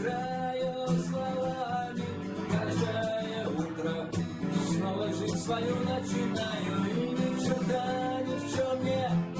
играю словами Каждое утро. Снова жить свою начинаю И ни черта ни в чем нет.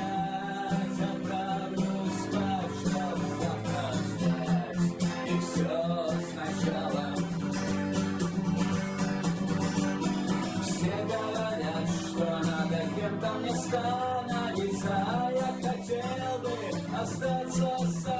останется, а я хотел бы остаться.